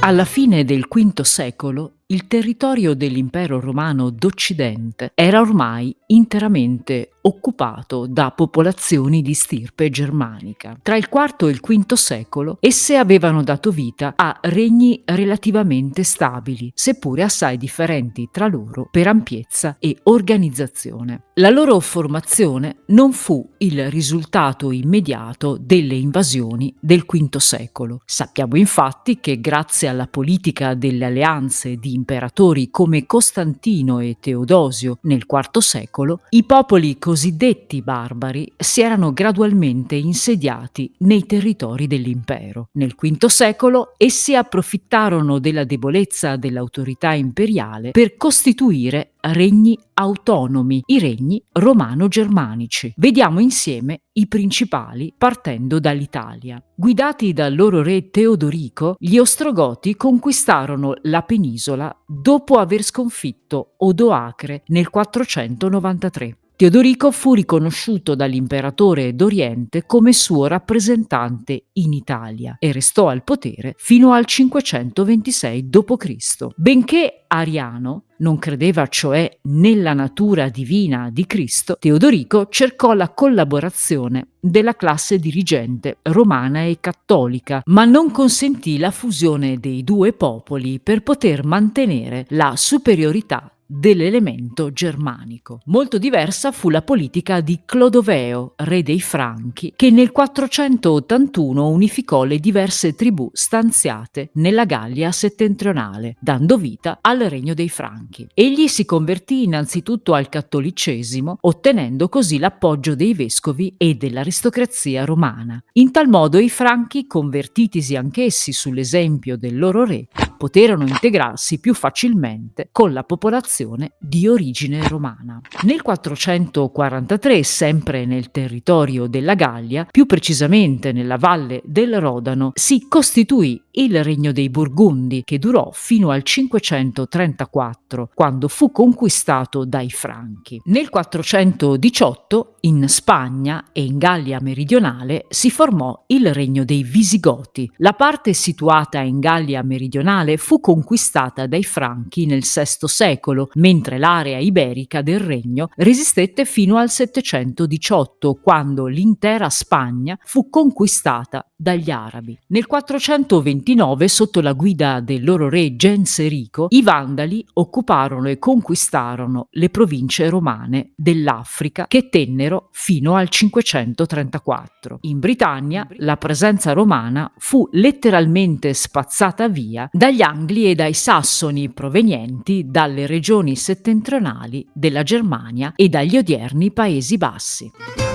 Alla fine del V secolo il territorio dell'impero romano d'Occidente era ormai interamente occupato da popolazioni di stirpe germanica. Tra il IV e il V secolo esse avevano dato vita a regni relativamente stabili, seppure assai differenti tra loro per ampiezza e organizzazione. La loro formazione non fu il risultato immediato delle invasioni del V secolo. Sappiamo infatti che grazie alla politica delle alleanze di imperatori come Costantino e Teodosio nel IV secolo, i popoli cosiddetti barbari si erano gradualmente insediati nei territori dell'impero. Nel V secolo essi approfittarono della debolezza dell'autorità imperiale per costituire regni autonomi, i regni romano-germanici. Vediamo insieme i principali partendo dall'Italia. Guidati dal loro re Teodorico, gli Ostrogoti conquistarono la penisola dopo aver sconfitto Odoacre nel 493. Teodorico fu riconosciuto dall'imperatore d'Oriente come suo rappresentante in Italia e restò al potere fino al 526 d.C. Benché ariano, non credeva cioè nella natura divina di Cristo, Teodorico cercò la collaborazione della classe dirigente romana e cattolica, ma non consentì la fusione dei due popoli per poter mantenere la superiorità dell'elemento germanico. Molto diversa fu la politica di Clodoveo, re dei Franchi, che nel 481 unificò le diverse tribù stanziate nella Gallia settentrionale, dando vita al regno dei Franchi. Egli si convertì innanzitutto al cattolicesimo, ottenendo così l'appoggio dei vescovi e dell'aristocrazia romana. In tal modo i Franchi, convertitisi anch'essi sull'esempio del loro re, poterono integrarsi più facilmente con la popolazione di origine romana. Nel 443, sempre nel territorio della Gallia, più precisamente nella valle del Rodano, si costituì il regno dei Burgundi, che durò fino al 534, quando fu conquistato dai Franchi. Nel 418, in Spagna e in Gallia meridionale, si formò il regno dei Visigoti. La parte situata in Gallia meridionale fu conquistata dai Franchi nel VI secolo, mentre l'area iberica del regno resistette fino al 718, quando l'intera Spagna fu conquistata dagli arabi. Nel 429, sotto la guida del loro re Genserico, i Vandali occuparono e conquistarono le province romane dell'Africa che tennero fino al 534. In Britannia la presenza romana fu letteralmente spazzata via dagli Angli e dai Sassoni provenienti dalle regioni settentrionali della Germania e dagli odierni Paesi Bassi.